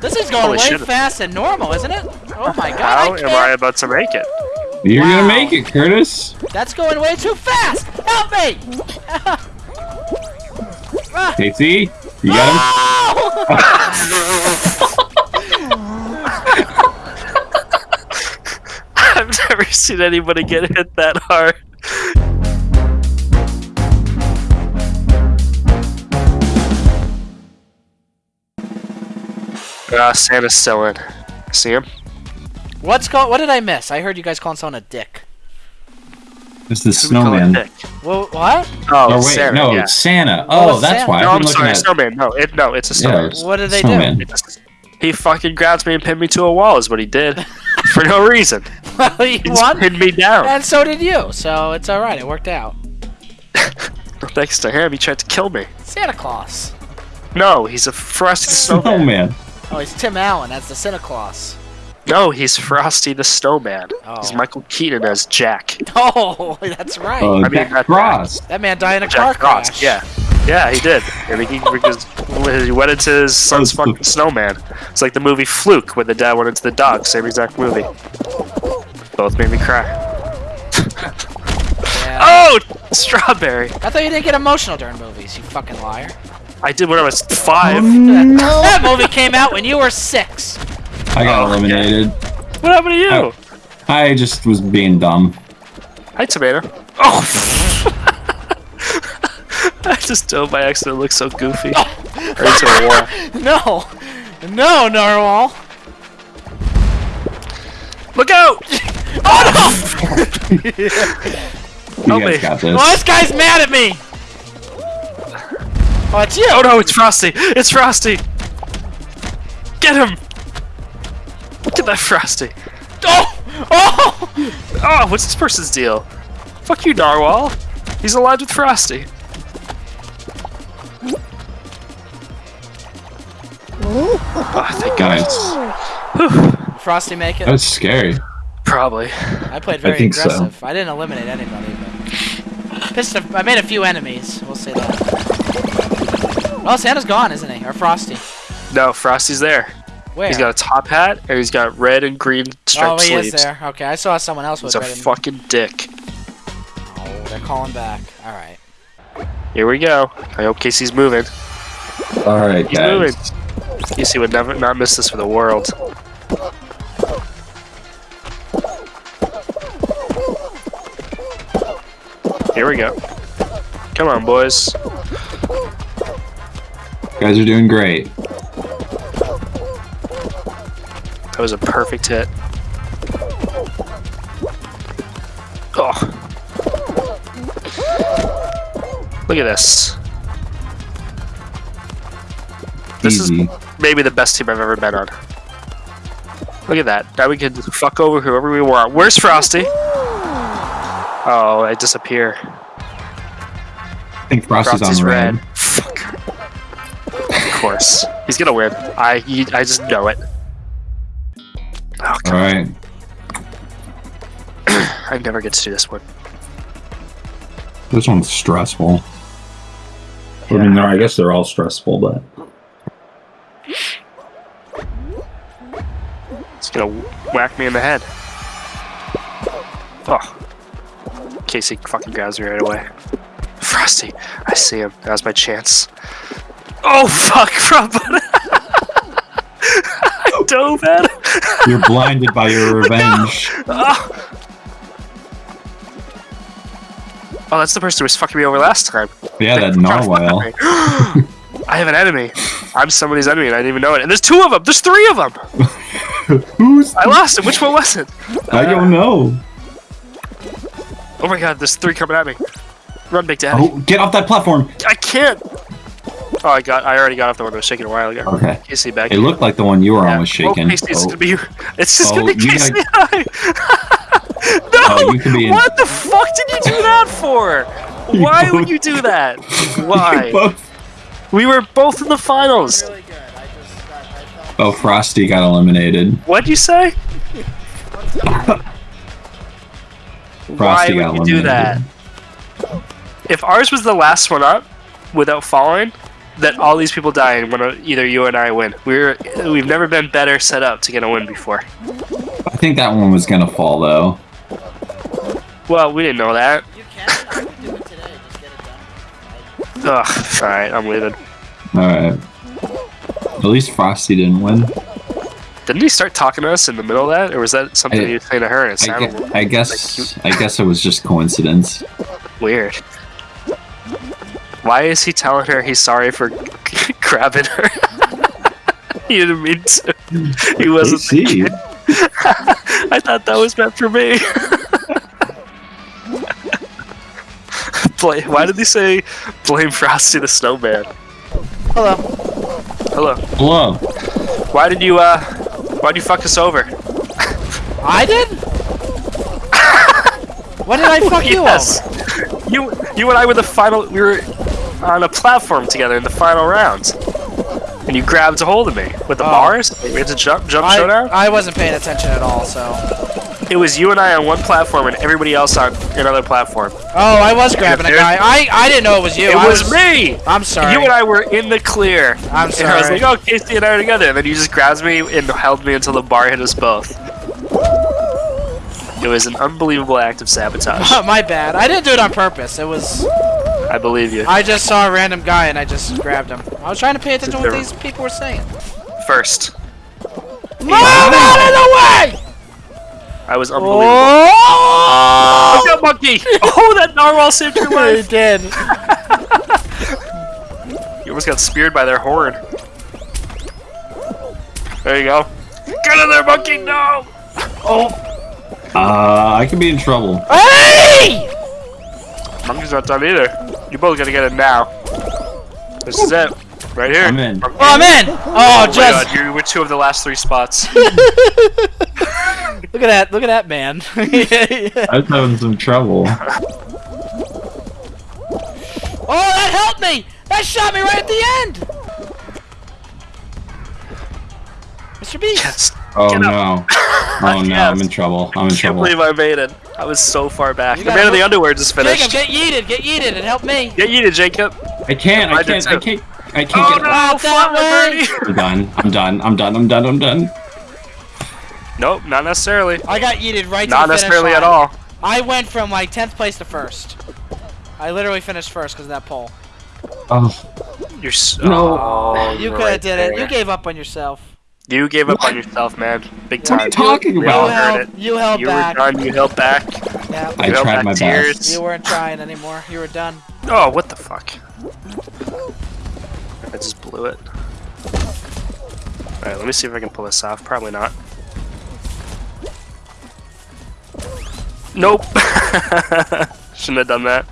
This is going Holy way shit. fast and normal, isn't it? Oh my god, How I am I about to make it? You're Wow. gonna make it, Curtis. That's going way too fast. Help me! Casey, you got him! I've never seen anybody get hit that hard. Ah, Santa's still in. See him? What's called? What did I miss? I heard you guys calling someone a dick. him? It's the Who snowman. Dick? Well, what? Oh, Oh wait, Santa, no, yeah. it's Santa. Oh, Oh, it's that's Santa. why. No, I've I'm been looking sorry, at snowman. No, it no, it's a snowman. it's What did they do? snowman. It's- He fucking grabs me and pinned me to a wall. Is what he did for no reason. Well, He just won, pinned me down. and so did you. So it's all right. It worked out. Thanks to him, he tried to kill me. Santa Claus. No, he's a frosty snowman. Snowman. Oh, he's Tim Allen. That's the Santa Claus. No, he's Frosty the Snowman. Oh. He's Michael Keaton as Jack. Oh, that's right. Uh, I mean, Jack that- Frost. that man died in a car Jack Frost. crash. Yeah, yeah, he did. And he, because he went into his son's fucking snowman. It's like the movie Fluke, when the dad went into the dog. Same exact movie. Both made me cry. Yeah. Oh, strawberry! I thought you didn't get emotional during movies. You fucking liar. I did when I was five. Oh, that movie came out when you were six. I got Oh, okay. eliminated. What happened to you? Oh. I just was being dumb. Hi, tomato. Oh! I just dove by accident. It looks so goofy. Right into the wall. No, no, Narwhal. Look out! oh You Help guys me. got this. Oh, this guy's mad at me. Oh, it's you. Oh no, it's Frosty! It's Frosty! Get him! Look at that Frosty! Oh, oh. Oh, what's this person's deal? Fuck you, Narwhal! He's allied with Frosty. Oh, thank God. Nice. Frosty make it. That's scary. Probably. I played very think so. aggressive. I didn't eliminate anybody, but pissed. I made a few enemies. We'll say that. Well, Santa's gone, isn't he? Or Frosty? No, Frosty's there. Where? He's got a top hat, and he's got red and green striped sleeves. oh, he sleeves. is there. Okay, I saw someone else with He's a red and. fucking dick. Oh, they're calling back. All right. Here we go. I hope Casey's moving. All right, He's guys. moving. Casey would never not miss this for the world. Here we go. Come on, boys. You guys are doing great. That was a perfect hit. Oh. Look at this. This Easy. is maybe the best team I've ever been on. Look at that. Now we can fuck over whoever we want. Where's Frosty? Oh, I disappear. I think Frosty's, Frosty's on red. red. Course. He's gonna win. I he, I just know it. Oh, All right. I never get to do this one. This one's stressful. I mean, I guess they're all stressful, but It's gonna whack me in the head. Oh. Casey fucking grabs me right away. Frosty, I see him. Now's my chance. Oh fuck, Rob! I dove at him. you're blinded by your revenge. Oh. oh, that's the person who was fucking me over last time. Yeah, that narwhal. I have an enemy. I'm somebody's enemy and I didn't even know it. And there's two of them. There's three of them. Who's? I lost it. Which one was it? I don't know. Oh my god, there's three coming at me. Run, Big Daddy. Oh, get off that platform. I can't. Oh, I got. I already got off the one that was shaking a while ago. Okay. Casey back. It looked like the one you were Yeah. on was shaking. Oh, Casey's Oh, gonna be. It's just Oh, gonna be Casey. gotta- I. no. Oh, you could be in- What the fuck did you do that for? You Why would you do that? Why? both- we were both in the finals. Really. I just. I Oh, Frosty got eliminated. What'd you say? Why would got you do that? If ours was the last one up, without falling, that all these people die and when uh, either you and I win. We're we've never been better set up to get a win before. I think that one was gonna fall though. Well, we didn't know that. You can. I would do it today. Just get it done. Ugh. All right, I'm leaving. Alright. At least Frosty didn't win. Didn't he start talking to us in the middle of that, or was that something I- he was saying to her? And it I, sounded I guess I guess it was just coincidence. weird. Why is he telling her he's sorry for grabbing her? he didn't mean to. He wasn't. see. thinking. I thought that was meant for me. Blame, why did he say blame Frosty the Snowman? Hello. Hello. Hello. Why did you uh? Why did you fuck us over? I did. what did I fuck you yes. over? You you and I were the final. We were on a platform together in the final round, and you grabbed a hold of me with the Oh. bars. We had to jump jump I, showdown. I wasn't paying attention at all, so. It was you and I on one platform, and everybody else on another platform. Oh, I was grabbing a guy. I I didn't know it was you. It I was me. I'm sorry. You and I were in the clear. I'm And I was sorry. like, oh, Casey and I are together. And then you just grabbed me and held me until the bar hit us both. It was an unbelievable act of sabotage. My bad. I didn't do it on purpose. It was. I believe you. I just saw a random guy and I just grabbed him. I was trying to pay attention to what these people were saying. First, Move out of the way! I was unbelievable. Oh! Look at monkey! Oh, that narwhal saved your life! He life! did. You almost got speared by their horn. There you go. Get in there, monkey! No! Oh! Uh, I could be in trouble. Hey! Monkey's not done either. You both gotta get it now. This is it. Right here. I'm in. Oh, I'm in. Oh, Oh my just god, you were two of the last three spots. look at that. Look at that man. I was having some trouble. Oh, that helped me! That shot me right at the end! Mr. Beast! yes. Oh Get no. Oh no, I'm in trouble. I'm in Can't trouble. believe I made it. I was so far back. You the man of the look- underwear just finished. Jacob, get yeeted! Get yeeted! and help me! Get yeeted, to Jacob. I can't. I I can't. I can't. I can't Oh get. no! Out that Fly, way. birdie. I'm done. I'm done. I'm done. I'm done. I'm done. Nope, not necessarily. I got yeeted right Not to the finish necessarily line. at all. I went from like 10th place to first. I literally finished first because of that pole. Oh You're so. No. Oh, You could have right did it. You gave up on yourself. You gave up What? on yourself, man. Big What are time. you talking We all you about? heard held, it. you held You back. were done. You held back. Yeah. I held tried back my tears. best. You weren't trying anymore. You were done. Oh, what the fuck? I just blew it. Alright, let me see if I can pull this off. Probably not. Nope. Shouldn't have done that.